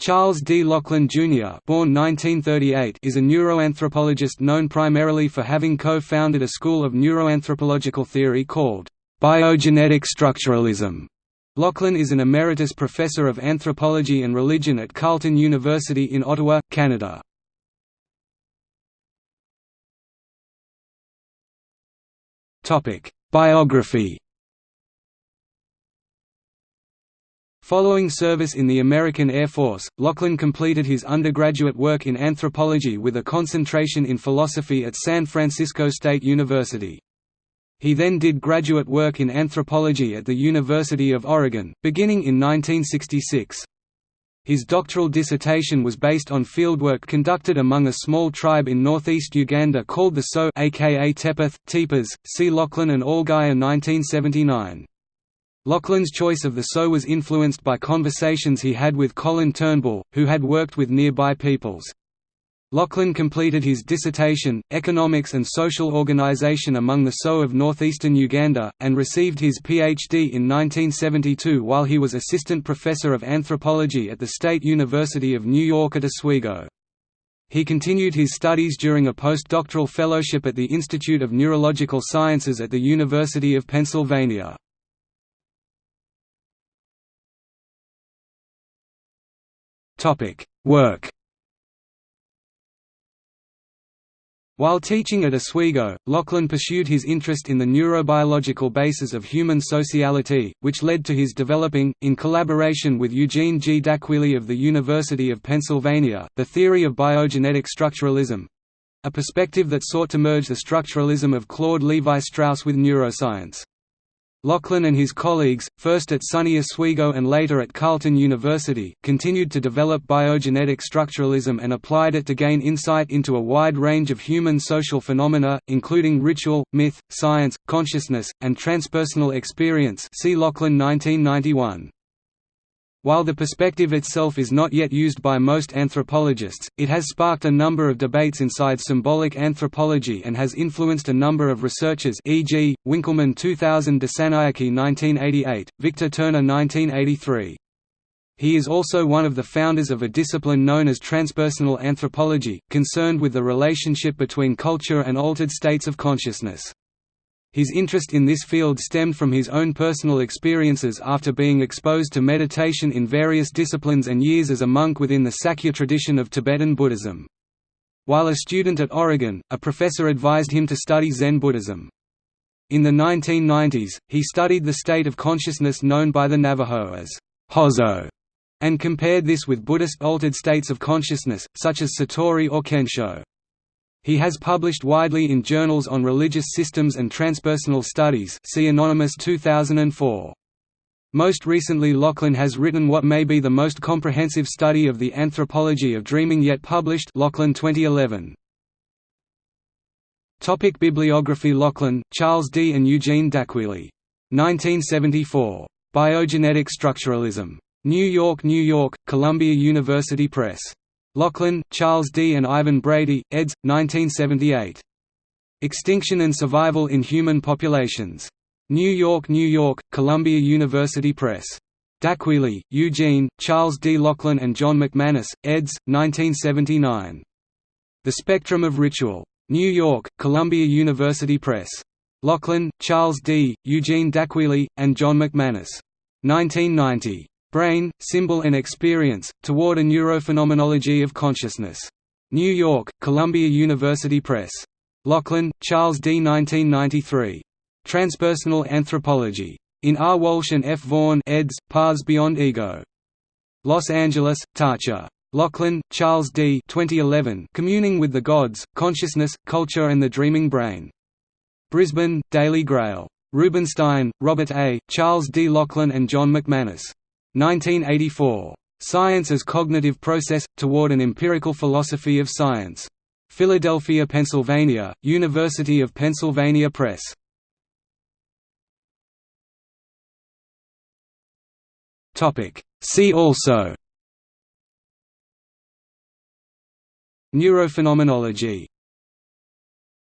Charles D. Laughlin, Jr. born 1938, is a neuroanthropologist known primarily for having co-founded a school of neuroanthropological theory called biogenetic structuralism. Laughlin is an emeritus professor of anthropology and religion at Carleton University in Ottawa, Canada. Biography Following service in the American Air Force, Laughlin completed his undergraduate work in anthropology with a concentration in philosophy at San Francisco State University. He then did graduate work in anthropology at the University of Oregon, beginning in 1966. His doctoral dissertation was based on fieldwork conducted among a small tribe in northeast Uganda called the So aka Tepeth, Tepas. See Laughlin and Allgeier 1979. Laughlin's choice of the So was influenced by conversations he had with Colin Turnbull, who had worked with nearby peoples. Laughlin completed his dissertation, Economics and Social Organization among the So of Northeastern Uganda, and received his Ph.D. in 1972 while he was assistant professor of anthropology at the State University of New York at Oswego. He continued his studies during a postdoctoral fellowship at the Institute of Neurological Sciences at the University of Pennsylvania. Work. While teaching at Oswego, Laughlin pursued his interest in the neurobiological basis of human sociality, which led to his developing, in collaboration with Eugene G. D'Aquili of the University of Pennsylvania, the theory of biogenetic structuralism—a perspective that sought to merge the structuralism of Claude Levi-Strauss with neuroscience. Laughlin and his colleagues, first at SUNY Oswego and later at Carleton University, continued to develop biogenetic structuralism and applied it to gain insight into a wide range of human social phenomena, including ritual, myth, science, consciousness, and transpersonal experience see Laughlin 1991. While the perspective itself is not yet used by most anthropologists, it has sparked a number of debates inside symbolic anthropology and has influenced a number of researchers e.g., Winkelman 2000 Dissanayake 1988, Victor Turner 1983. He is also one of the founders of a discipline known as transpersonal anthropology, concerned with the relationship between culture and altered states of consciousness. His interest in this field stemmed from his own personal experiences after being exposed to meditation in various disciplines and years as a monk within the Sakya tradition of Tibetan Buddhism. While a student at Oregon, a professor advised him to study Zen Buddhism. In the 1990s, he studied the state of consciousness known by the Navajo as Hozho, and compared this with Buddhist altered states of consciousness, such as Satori or Kensho. He has published widely in journals on religious systems and transpersonal studies see Anonymous 2004. Most recently Laughlin has written what may be the most comprehensive study of the anthropology of dreaming yet published Laughlin 2011. Topic Bibliography Laughlin, Charles D. and Eugene D'Aquili. 1974. Biogenetic Structuralism. New York, New York, Columbia University Press. Laughlin, Charles D. and Ivan Brady, eds. 1978. Extinction and Survival in Human Populations. New York, New York, Columbia University Press. D'Aquili, Eugene, Charles D. Laughlin and John McManus, eds. 1979. The Spectrum of Ritual. New York, Columbia University Press. Laughlin, Charles D., Eugene D'Aquili, and John McManus. 1990. Brain, Symbol and Experience, Toward a Neurophenomenology of Consciousness. New York, Columbia University Press. Laughlin, Charles D. 1993. Transpersonal Anthropology. In R. Walsh and F. Vaughan eds. Paths Beyond Ego. Los Angeles, Tarcher. Laughlin, Charles D. 2011. Communing with the Gods, Consciousness, Culture and the Dreaming Brain. Brisbane, Daily Grail. Rubinstein, Robert A., Charles D. Laughlin and John McManus. 1984. Science as Cognitive Process – Toward an Empirical Philosophy of Science. Philadelphia, Pennsylvania, University of Pennsylvania Press. See also Neurophenomenology